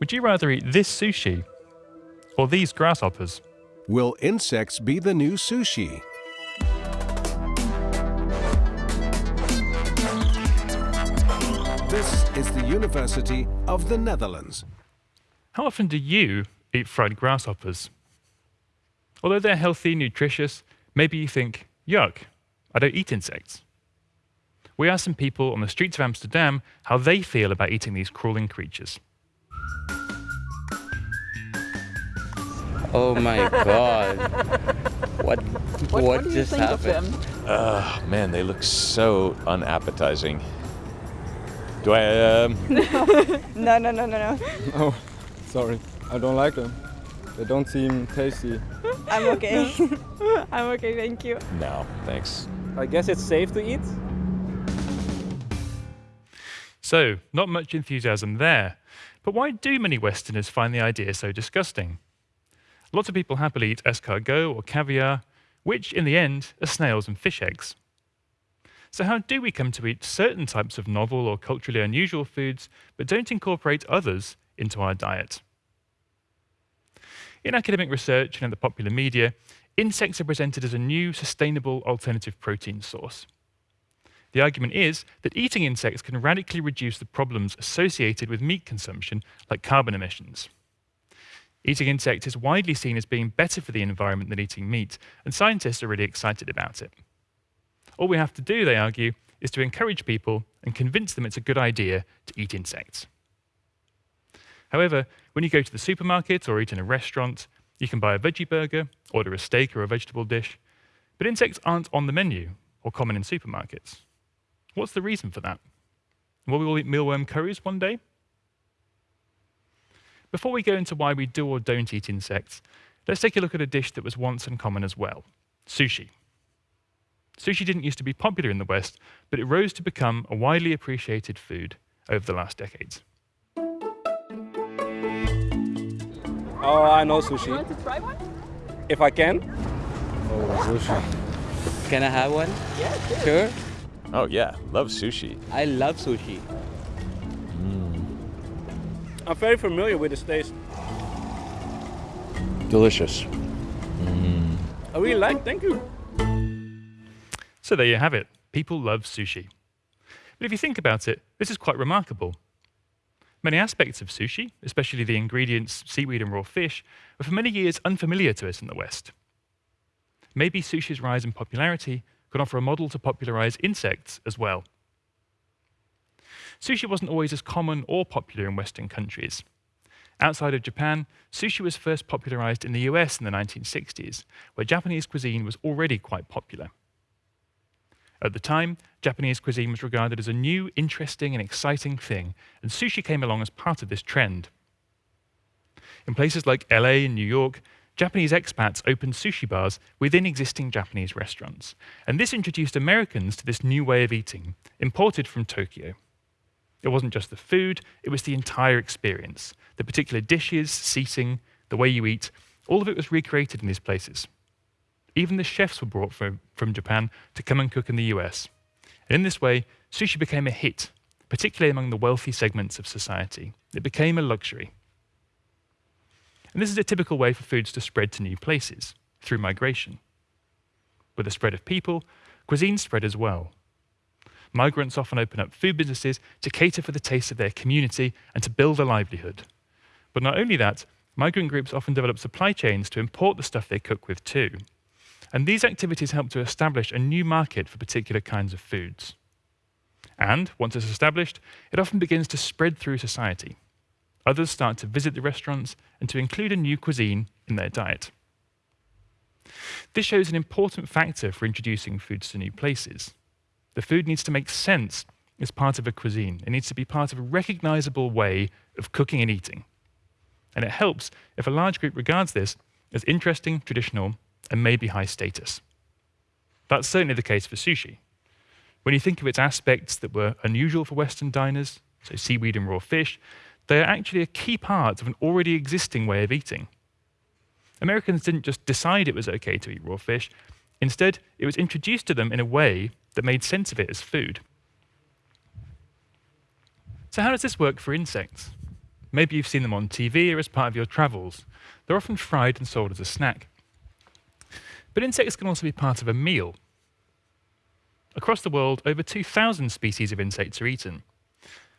Would you rather eat this sushi or these grasshoppers? Will insects be the new sushi? This is the University of the Netherlands. How often do you eat fried grasshoppers? Although they're healthy, nutritious, maybe you think, yuck, I don't eat insects. We asked some people on the streets of Amsterdam how they feel about eating these crawling creatures. Oh my god. What what, What, what do you just think happened? of them? Uh, man, they look so unappetizing. Do I, um, No, no, no, no, no. Oh, sorry. I don't like them. They don't seem tasty. I'm okay. I'm okay, thank you. no, thanks. I guess it's safe to eat. So, not much enthusiasm there. But why do many Westerners find the idea so disgusting? Lots of people happily eat escargot or caviar, which in the end are snails and fish eggs. So, how do we come to eat certain types of novel or culturally unusual foods, but don't incorporate others into our diet? In academic research and in the popular media, insects are presented as a new, sustainable alternative protein source. The argument is that eating insects can radically reduce the problems associated with meat consumption, like carbon emissions. Eating insects is widely seen as being better for the environment than eating meat, and scientists are really excited about it. All we have to do, they argue, is to encourage people and convince them it's a good idea to eat insects. However, when you go to the supermarket or eat in a restaurant, you can buy a veggie burger, order a steak or a vegetable dish, but insects aren't on the menu or common in supermarkets. What's the reason for that? Will we all eat mealworm curries one day? Before we go into why we do or don't eat insects, let's take a look at a dish that was once uncommon as well sushi. Sushi didn't used to be popular in the West, but it rose to become a widely appreciated food over the last decades. Oh, I know sushi. You want to try one? If I can. Oh, sushi. Can I have one? Yeah, Sure. Oh, yeah, love sushi. I love sushi. Mm. I'm very familiar with this taste. Delicious. I really like. Thank you. So there you have it. People love sushi. But if you think about it, this is quite remarkable. Many aspects of sushi, especially the ingredients, seaweed and raw fish, were for many years unfamiliar to us in the West. Maybe sushi's rise in popularity could offer a model to popularize insects as well. Sushi wasn't always as common or popular in Western countries. Outside of Japan, sushi was first popularized in the US in the 1960s, where Japanese cuisine was already quite popular. At the time, Japanese cuisine was regarded as a new, interesting, and exciting thing, and sushi came along as part of this trend. In places like LA and New York, Japanese expats opened sushi bars within existing Japanese restaurants, and this introduced Americans to this new way of eating, imported from Tokyo. It wasn't just the food, it was the entire experience. The particular dishes, seating, the way you eat, all of it was recreated in these places. Even the chefs were brought from, from Japan to come and cook in the US. And in this way, sushi became a hit, particularly among the wealthy segments of society. It became a luxury. And this is a typical way for foods to spread to new places, through migration. With the spread of people, cuisine spread as well. Migrants often open up food businesses to cater for the tastes of their community and to build a livelihood. But not only that, migrant groups often develop supply chains to import the stuff they cook with too. And these activities help to establish a new market for particular kinds of foods. And once it's established, it often begins to spread through society. Others start to visit the restaurants and to include a new cuisine in their diet. This shows an important factor for introducing foods to new places. The food needs to make sense as part of a cuisine. It needs to be part of a recognizable way of cooking and eating. And it helps if a large group regards this as interesting, traditional, and maybe high status. That's certainly the case for sushi. When you think of its aspects that were unusual for Western diners, so seaweed and raw fish, they are actually a key part of an already existing way of eating. Americans didn't just decide it was okay to eat raw fish, instead, it was introduced to them in a way that made sense of it as food. So, how does this work for insects? Maybe you've seen them on TV or as part of your travels. They're often fried and sold as a snack. But insects can also be part of a meal. Across the world, over 2,000 species of insects are eaten.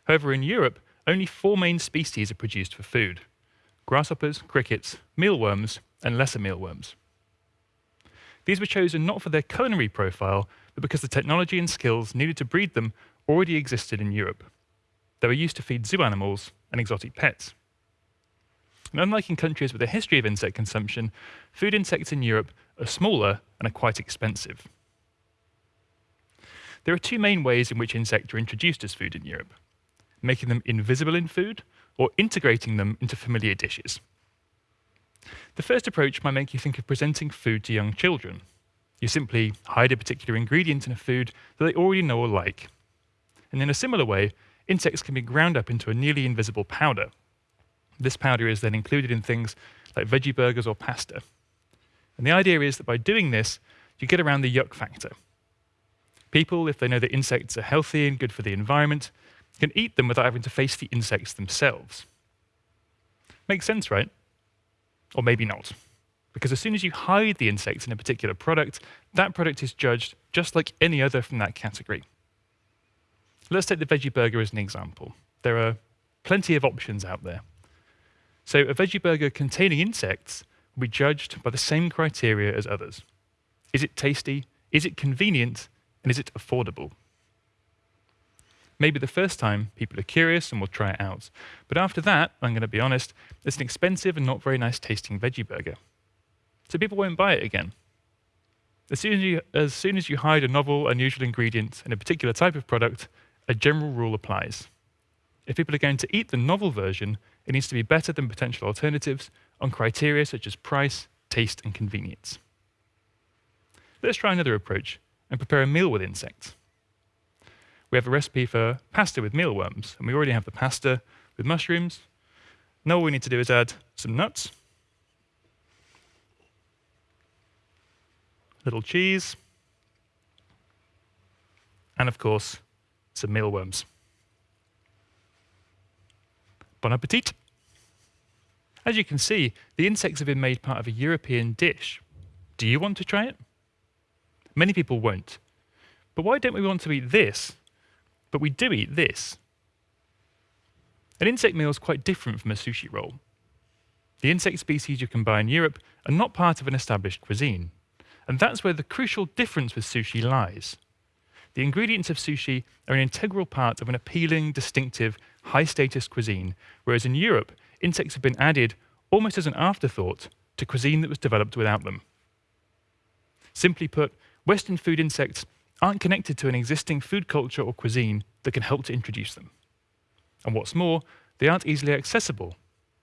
However, in Europe, only four main species are produced for food grasshoppers, crickets, mealworms, and lesser mealworms. These were chosen not for their culinary profile, but because the technology and skills needed to breed them already existed in Europe. They were used to feed zoo animals and exotic pets. And unlike in countries with a history of insect consumption, food insects in Europe are smaller and are quite expensive. There are two main ways in which insects are introduced as food in Europe making them invisible in food or integrating them into familiar dishes. The first approach might make you think of presenting food to young children. You simply hide a particular ingredient in a food that they already know or like. And in a similar way, insects can be ground up into a nearly invisible powder. This powder is then included in things like veggie burgers or pasta. And the idea is that by doing this, you get around the yuck factor. People, if they know that insects are healthy and good for the environment, can eat them without having to face the insects themselves. Makes sense, right? Or maybe not. Because as soon as you hide the insects in a particular product, that product is judged just like any other from that category. Let's take the veggie burger as an example. There are plenty of options out there. So a veggie burger containing insects will be judged by the same criteria as others. Is it tasty? Is it convenient? And is it affordable? Maybe the first time people are curious and will try it out. But after that, I'm going to be honest, it's an expensive and not very nice tasting veggie burger. So people won't buy it again. As soon as, you, as soon as you hide a novel, unusual ingredient in a particular type of product, a general rule applies. If people are going to eat the novel version, it needs to be better than potential alternatives on criteria such as price, taste, and convenience. Let's try another approach and prepare a meal with insects we have a recipe for pasta with mealworms, and we already have the pasta with mushrooms. Now all we need to do is add some nuts, little cheese, and of course, some mealworms. Bon appetit! As you can see, the insects have been made part of a European dish. Do you want to try it? Many people won't. But why don't we want to eat this but we do eat this. An insect meal is quite different from a sushi roll. The insect species you can buy in Europe are not part of an established cuisine. And that's where the crucial difference with sushi lies. The ingredients of sushi are an integral part of an appealing, distinctive, high status cuisine, whereas in Europe, insects have been added almost as an afterthought to cuisine that was developed without them. Simply put, Western food insects aren't connected to an existing food culture or cuisine that can help to introduce them. And what's more, they aren't easily accessible.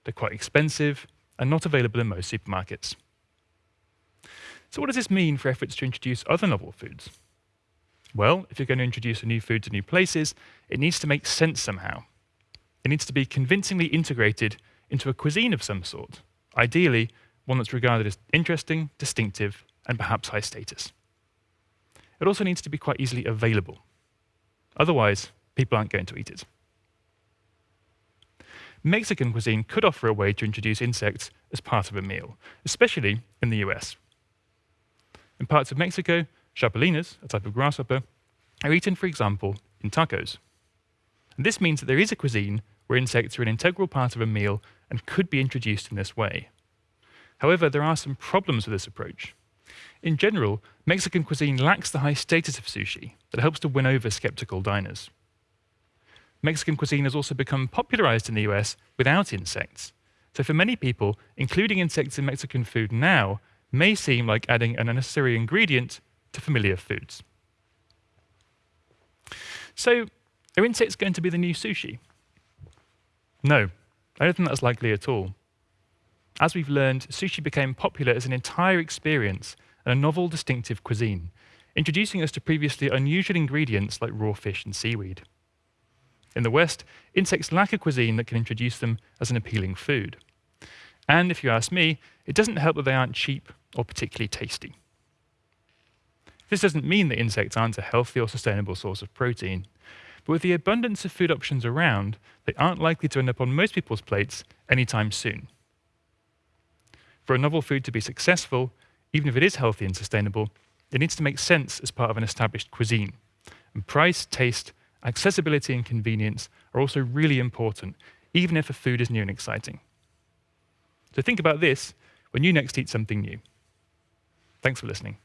They're quite expensive and not available in most supermarkets. So what does this mean for efforts to introduce other novel foods? Well, if you're going to introduce a new food to new places, it needs to make sense somehow. It needs to be convincingly integrated into a cuisine of some sort, ideally one that's regarded as interesting, distinctive, and perhaps high status. It also needs to be quite easily available. Otherwise, people aren't going to eat it. Mexican cuisine could offer a way to introduce insects as part of a meal, especially in the US. In parts of Mexico, chapulines, a type of grasshopper, are eaten, for example, in tacos. And this means that there is a cuisine where insects are an integral part of a meal and could be introduced in this way. However, there are some problems with this approach. In general, Mexican cuisine lacks the high status of sushi that helps to win over skeptical diners. Mexican cuisine has also become popularized in the US without insects. So for many people, including insects in Mexican food now may seem like adding an unnecessary ingredient to familiar foods. So, are insects going to be the new sushi? No, I don't think that's likely at all. As we've learned, sushi became popular as an entire experience and a novel, distinctive cuisine, introducing us to previously unusual ingredients like raw fish and seaweed. In the West, insects lack a cuisine that can introduce them as an appealing food. And if you ask me, it doesn't help that they aren't cheap or particularly tasty. This doesn't mean that insects aren't a healthy or sustainable source of protein. But with the abundance of food options around, they aren't likely to end up on most people's plates anytime soon. For a novel food to be successful, even if it is healthy and sustainable, it needs to make sense as part of an established cuisine. And price, taste, accessibility, and convenience are also really important, even if a food is new and exciting. So think about this when you next eat something new. Thanks for listening.